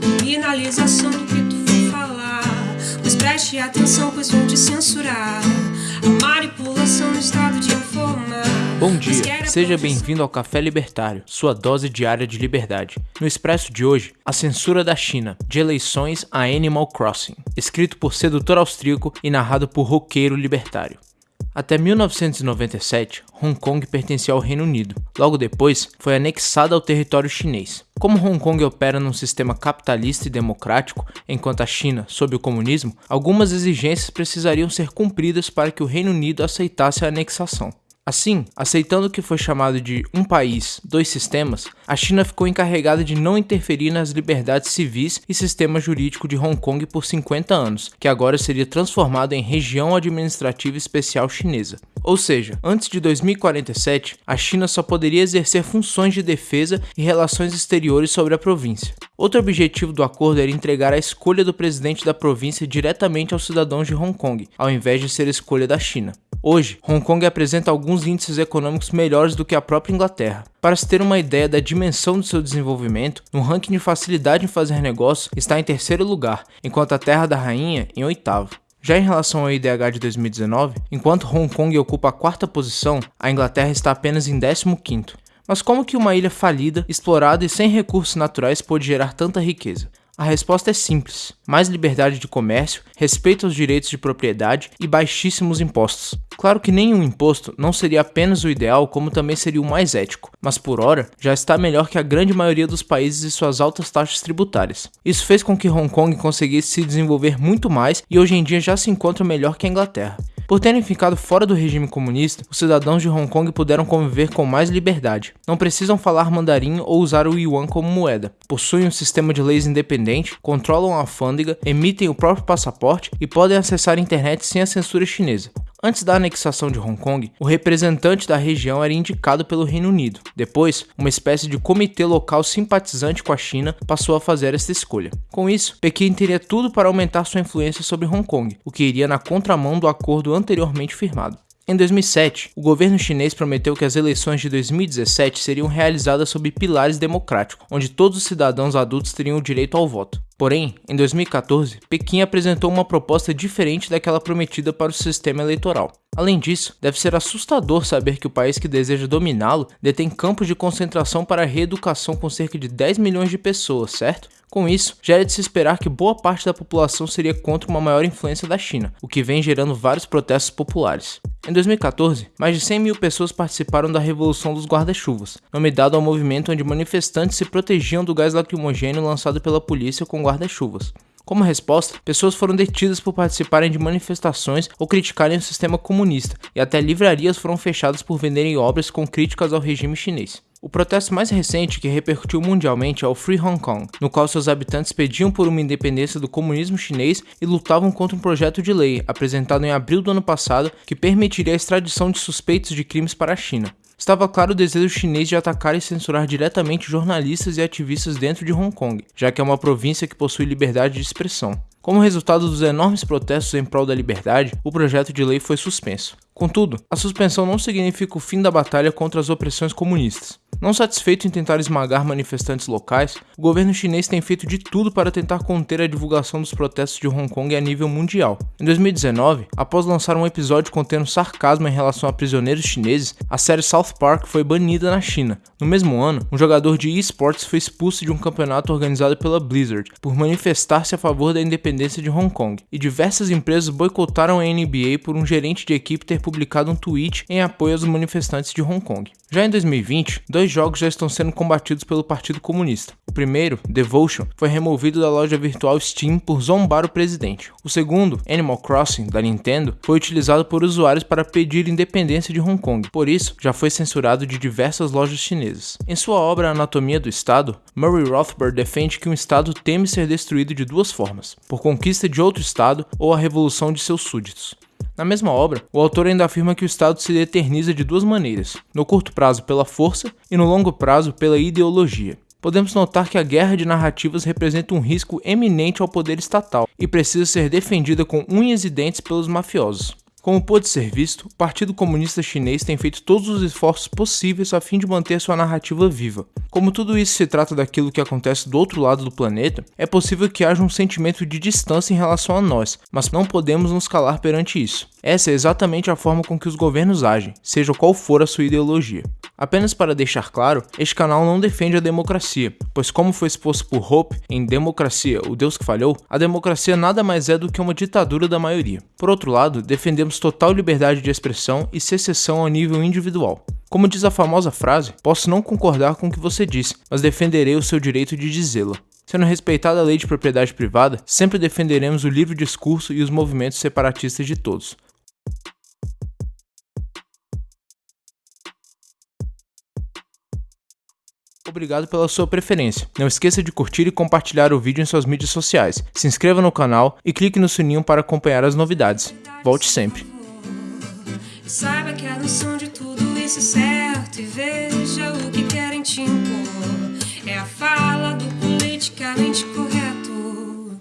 Criminalização do que tu for falar. Mas preste atenção, pois vão te censurar. A manipulação no estado de informar. Bom dia, seja bem-vindo ao Café Libertário, sua dose diária de liberdade. No expresso de hoje, a censura da China, de eleições a Animal Crossing, escrito por sedutor austríaco e narrado por roqueiro libertário. Até 1997, Hong Kong pertencia ao Reino Unido. Logo depois, foi anexada ao território chinês. Como Hong Kong opera num sistema capitalista e democrático, enquanto a China, sob o comunismo, algumas exigências precisariam ser cumpridas para que o Reino Unido aceitasse a anexação. Assim, aceitando que foi chamado de um país, dois sistemas, a China ficou encarregada de não interferir nas liberdades civis e sistema jurídico de Hong Kong por 50 anos, que agora seria transformado em região administrativa especial chinesa. Ou seja, antes de 2047, a China só poderia exercer funções de defesa e relações exteriores sobre a província. Outro objetivo do acordo era entregar a escolha do presidente da província diretamente aos cidadãos de Hong Kong, ao invés de ser escolha da China. Hoje, Hong Kong apresenta alguns índices econômicos melhores do que a própria Inglaterra. Para se ter uma ideia da dimensão do seu desenvolvimento, no ranking de facilidade em fazer negócio está em terceiro lugar, enquanto a Terra da Rainha em oitavo. Já em relação ao IDH de 2019, enquanto Hong Kong ocupa a quarta posição, a Inglaterra está apenas em 15º. Mas como que uma ilha falida, explorada e sem recursos naturais pode gerar tanta riqueza? A resposta é simples: mais liberdade de comércio, respeito aos direitos de propriedade e baixíssimos impostos. Claro que nenhum imposto não seria apenas o ideal, como também seria o mais ético, mas por hora já está melhor que a grande maioria dos países e suas altas taxas tributárias. Isso fez com que Hong Kong conseguisse se desenvolver muito mais e hoje em dia já se encontra melhor que a Inglaterra. Por terem ficado fora do regime comunista, os cidadãos de Hong Kong puderam conviver com mais liberdade. Não precisam falar mandarim ou usar o yuan como moeda. Possuem um sistema de leis independente, controlam a alfândega, emitem o próprio passaporte e podem acessar a internet sem a censura chinesa. Antes da anexação de Hong Kong, o representante da região era indicado pelo Reino Unido. Depois, uma espécie de comitê local simpatizante com a China passou a fazer esta escolha. Com isso, Pequim teria tudo para aumentar sua influência sobre Hong Kong, o que iria na contramão do acordo anteriormente firmado. Em 2007, o governo chinês prometeu que as eleições de 2017 seriam realizadas sob pilares democráticos, onde todos os cidadãos adultos teriam o direito ao voto. Porém, em 2014, Pequim apresentou uma proposta diferente daquela prometida para o sistema eleitoral. Além disso, deve ser assustador saber que o país que deseja dominá-lo detém campos de concentração para reeducação com cerca de 10 milhões de pessoas, certo? Com isso, já é de se esperar que boa parte da população seria contra uma maior influência da China, o que vem gerando vários protestos populares. Em 2014, mais de 100 mil pessoas participaram da Revolução dos Guarda-Chuvas, nome dado ao movimento onde manifestantes se protegiam do gás lacrimogêneo lançado pela polícia com guarda-chuvas. Como resposta, pessoas foram detidas por participarem de manifestações ou criticarem o sistema comunista, e até livrarias foram fechadas por venderem obras com críticas ao regime chinês. O protesto mais recente que repercutiu mundialmente é o Free Hong Kong, no qual seus habitantes pediam por uma independência do comunismo chinês e lutavam contra um projeto de lei apresentado em abril do ano passado que permitiria a extradição de suspeitos de crimes para a China. Estava claro o desejo chinês de atacar e censurar diretamente jornalistas e ativistas dentro de Hong Kong, já que é uma província que possui liberdade de expressão. Como resultado dos enormes protestos em prol da liberdade, o projeto de lei foi suspenso. Contudo, a suspensão não significa o fim da batalha contra as opressões comunistas. Não satisfeito em tentar esmagar manifestantes locais, o governo chinês tem feito de tudo para tentar conter a divulgação dos protestos de Hong Kong a nível mundial. Em 2019, após lançar um episódio contendo sarcasmo em relação a prisioneiros chineses, a série South Park foi banida na China. No mesmo ano, um jogador de esportes foi expulso de um campeonato organizado pela Blizzard por manifestar-se a favor da independência de Hong Kong, e diversas empresas boicotaram a NBA por um gerente de equipe ter publicado um tweet em apoio aos manifestantes de Hong Kong. Já em 2020, dois jogos já estão sendo combatidos pelo Partido Comunista. O primeiro, Devotion, foi removido da loja virtual Steam por zombar o presidente. O segundo, Animal Crossing, da Nintendo, foi utilizado por usuários para pedir independência de Hong Kong, por isso já foi censurado de diversas lojas chinesas. Em sua obra Anatomia do Estado, Murray Rothbard defende que um Estado teme ser destruído de duas formas: por conquista de outro Estado ou a revolução de seus súditos. Na mesma obra, o autor ainda afirma que o Estado se eterniza de duas maneiras: no curto prazo pela força e no longo prazo pela ideologia. Podemos notar que a guerra de narrativas representa um risco eminente ao poder estatal e precisa ser defendida com unhas e dentes pelos mafiosos. Como pode ser visto, o Partido Comunista Chinês tem feito todos os esforços possíveis a fim de manter sua narrativa viva. Como tudo isso se trata daquilo que acontece do outro lado do planeta, é possível que haja um sentimento de distância em relação a nós, mas não podemos nos calar perante isso. Essa é exatamente a forma com que os governos agem, seja qual for a sua ideologia. Apenas para deixar claro, este canal não defende a democracia, pois como foi exposto por Hope em Democracia, o Deus que Falhou, a democracia nada mais é do que uma ditadura da maioria. Por outro lado, defendemos total liberdade de expressão e secessão ao nível individual. Como diz a famosa frase, posso não concordar com o que você disse, mas defenderei o seu direito de dizê-la. Sendo respeitada a lei de propriedade privada, sempre defenderemos o livre discurso e os movimentos separatistas de todos. Obrigado pela sua preferência. Não esqueça de curtir e compartilhar o vídeo em suas mídias sociais. Se inscreva no canal e clique no sininho para acompanhar as novidades. Volte sempre. Saiba que a noção de tudo isso é certo e veja o que querem te impor. É a fala do politicamente correto.